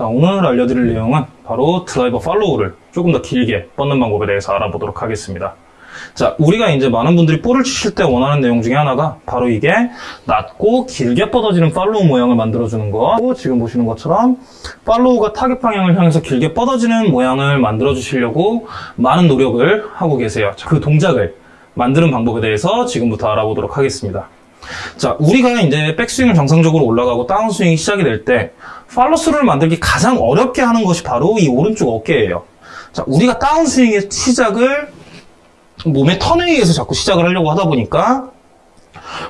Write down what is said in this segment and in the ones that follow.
자, 오늘 알려드릴 내용은 바로 드라이버 follow를 조금 더 길게 뻗는 방법에 대해서 알아보도록 하겠습니다. 자, 우리가 이제 많은 분들이 볼을 치실 때 원하는 내용 중에 하나가 바로 이게 낮고 길게 뻗어지는 follow 모양을 만들어주는 거. 지금 보시는 것처럼 follow가 타겟 방향을 향해서 길게 뻗어지는 모양을 만들어 주시려고 많은 노력을 하고 계세요. 자, 그 동작을 만드는 방법에 대해서 지금부터 알아보도록 하겠습니다. 자, 우리가 이제 백스윙을 정상적으로 올라가고 다운스윙이 시작이 될 때 팔로스를 만들기 가장 어렵게 하는 것이 바로 이 오른쪽 어깨예요. 자, 우리가 다운스윙의 시작을 몸의 턴에 의해서 자꾸 시작을 하려고 하다 보니까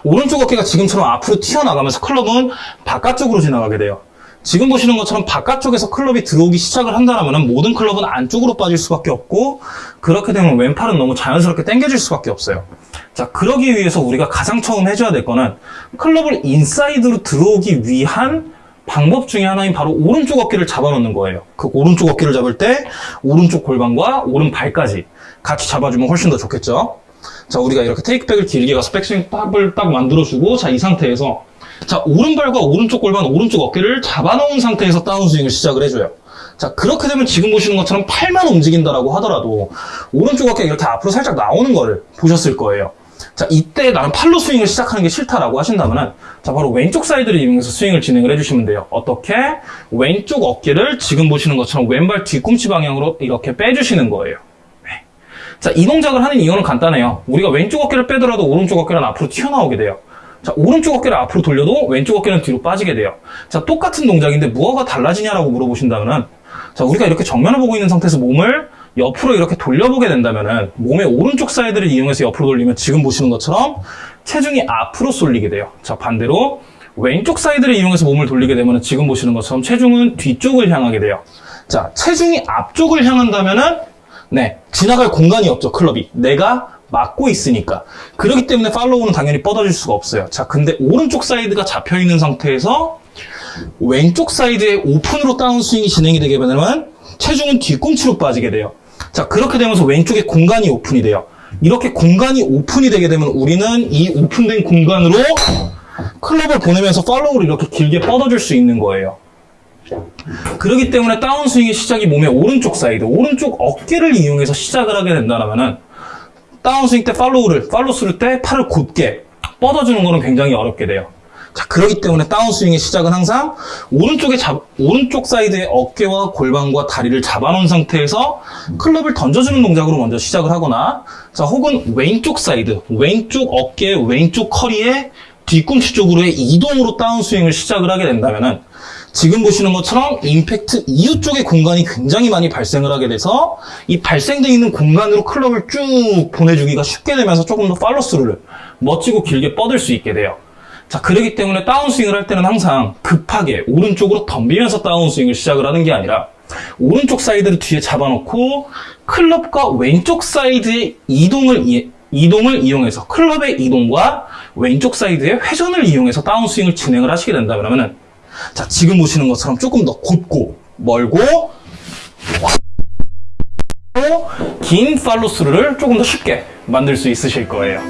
오른쪽 어깨가 지금처럼 앞으로 튀어나가면서 클럽은 바깥쪽으로 지나가게 돼요. 지금 보시는 것처럼 바깥쪽에서 클럽이 들어오기 시작을 한다면 모든 클럽은 안쪽으로 빠질 수밖에 없고 그렇게 되면 왼팔은 너무 자연스럽게 당겨질 수밖에 없어요. 자, 그러기 위해서 우리가 가장 처음 해줘야 될 거는 클럽을 인사이드로 들어오기 위한 방법 중에 하나인 바로 오른쪽 어깨를 잡아놓는 거예요. 그 오른쪽 어깨를 잡을 때 오른쪽 골반과 오른발까지 같이 잡아주면 훨씬 더 좋겠죠. 자, 우리가 이렇게 테이크백을 길게 가서 백스윙 탑을 딱 만들어주고 자, 이 상태에서 자, 오른발과 오른쪽 골반, 오른쪽 어깨를 잡아놓은 상태에서 다운스윙을 시작을 해줘요. 자, 그렇게 되면 지금 보시는 것처럼 팔만 움직인다라고 하더라도 오른쪽 어깨가 이렇게 앞으로 살짝 나오는 거를 보셨을 거예요. 자, 이때 나는 팔로 스윙을 시작하는 게 싫다라고 하신다면은 자, 바로 왼쪽 사이드를 이용해서 스윙을 진행을 해주시면 돼요. 어떻게? 왼쪽 어깨를 지금 보시는 것처럼 왼발 뒤꿈치 방향으로 이렇게 빼주시는 거예요. 네. 자, 이 동작을 하는 이유는 간단해요. 우리가 왼쪽 어깨를 빼더라도 오른쪽 어깨는 앞으로 튀어나오게 돼요. 자, 오른쪽 어깨를 앞으로 돌려도 왼쪽 어깨는 뒤로 빠지게 돼요. 자, 똑같은 동작인데 뭐가 달라지냐라고 물어보신다면은 자, 우리가 이렇게 정면을 보고 있는 상태에서 몸을 옆으로 이렇게 돌려보게 된다면은 몸의 오른쪽 사이드를 이용해서 옆으로 돌리면 지금 보시는 것처럼 체중이 앞으로 쏠리게 돼요. 자, 반대로 왼쪽 사이드를 이용해서 몸을 돌리게 되면 지금 보시는 것처럼 체중은 뒤쪽을 향하게 돼요. 자, 체중이 앞쪽을 향한다면은 네, 지나갈 공간이 없죠, 클럽이. 내가 막고 있으니까. 그렇기 때문에 follow는 당연히 뻗어질 수가 없어요. 자, 근데 오른쪽 사이드가 잡혀있는 상태에서 왼쪽 사이드에 오픈으로 다운스윙이 진행이 되게 되면 체중은 뒤꿈치로 빠지게 돼요. 자, 그렇게 되면서 왼쪽에 공간이 오픈이 돼요. 이렇게 공간이 오픈이 되게 되면 우리는 이 오픈된 공간으로 클럽을 보내면서 follow를 이렇게 길게 뻗어줄 수 있는 거예요. 그렇기 때문에 다운스윙의 시작이 몸의 오른쪽 사이드, 오른쪽 어깨를 이용해서 시작을 하게 된다면은 다운스윙 때 follow를, follow 때 팔을 곧게 뻗어주는 거는 굉장히 어렵게 돼요. 자, 그렇기 때문에 다운스윙의 시작은 항상 오른쪽에 잡, 오른쪽 사이드의 어깨와 골반과 다리를 잡아놓은 상태에서 클럽을 던져주는 동작으로 먼저 시작을 하거나, 자, 혹은 왼쪽 사이드, 왼쪽 어깨, 왼쪽 허리의 뒤꿈치 쪽으로의 이동으로 다운스윙을 시작을 하게 된다면은 지금 보시는 것처럼 임팩트 이후 쪽에 공간이 굉장히 많이 발생을 하게 돼서 이 발생되어 있는 공간으로 클럽을 쭉 보내주기가 쉽게 되면서 조금 더 팔로스루를 멋지고 길게 뻗을 수 있게 돼요. 자, 그러기 때문에 다운스윙을 할 때는 항상 급하게 오른쪽으로 덤비면서 다운스윙을 시작을 하는 게 아니라 오른쪽 사이드를 뒤에 잡아놓고 클럽과 왼쪽 사이드의 이동을 이, 이동을 이용해서 클럽의 이동과 왼쪽 사이드의 회전을 이용해서 다운스윙을 진행을 하시게 된다 그러면은 자 지금 보시는 것처럼 조금 더 곧고 멀고 긴 팔로스루를 조금 더 쉽게 만들 수 있으실 거예요.